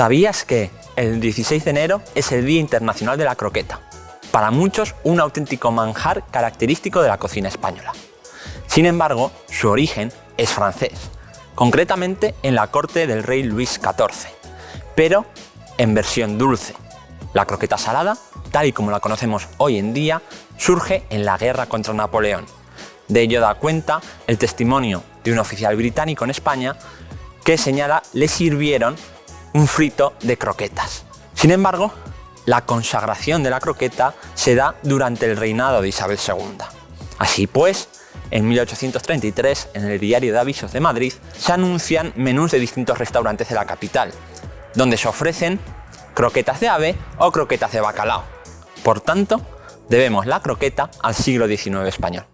¿Sabías que el 16 de enero es el Día Internacional de la Croqueta? Para muchos, un auténtico manjar característico de la cocina española. Sin embargo, su origen es francés, concretamente en la corte del rey Luis XIV, pero en versión dulce. La croqueta salada, tal y como la conocemos hoy en día, surge en la guerra contra Napoleón. De ello da cuenta el testimonio de un oficial británico en España que señala le sirvieron un frito de croquetas. Sin embargo, la consagración de la croqueta se da durante el reinado de Isabel II. Así pues, en 1833, en el Diario de Avisos de Madrid, se anuncian menús de distintos restaurantes de la capital, donde se ofrecen croquetas de ave o croquetas de bacalao. Por tanto, debemos la croqueta al siglo XIX español.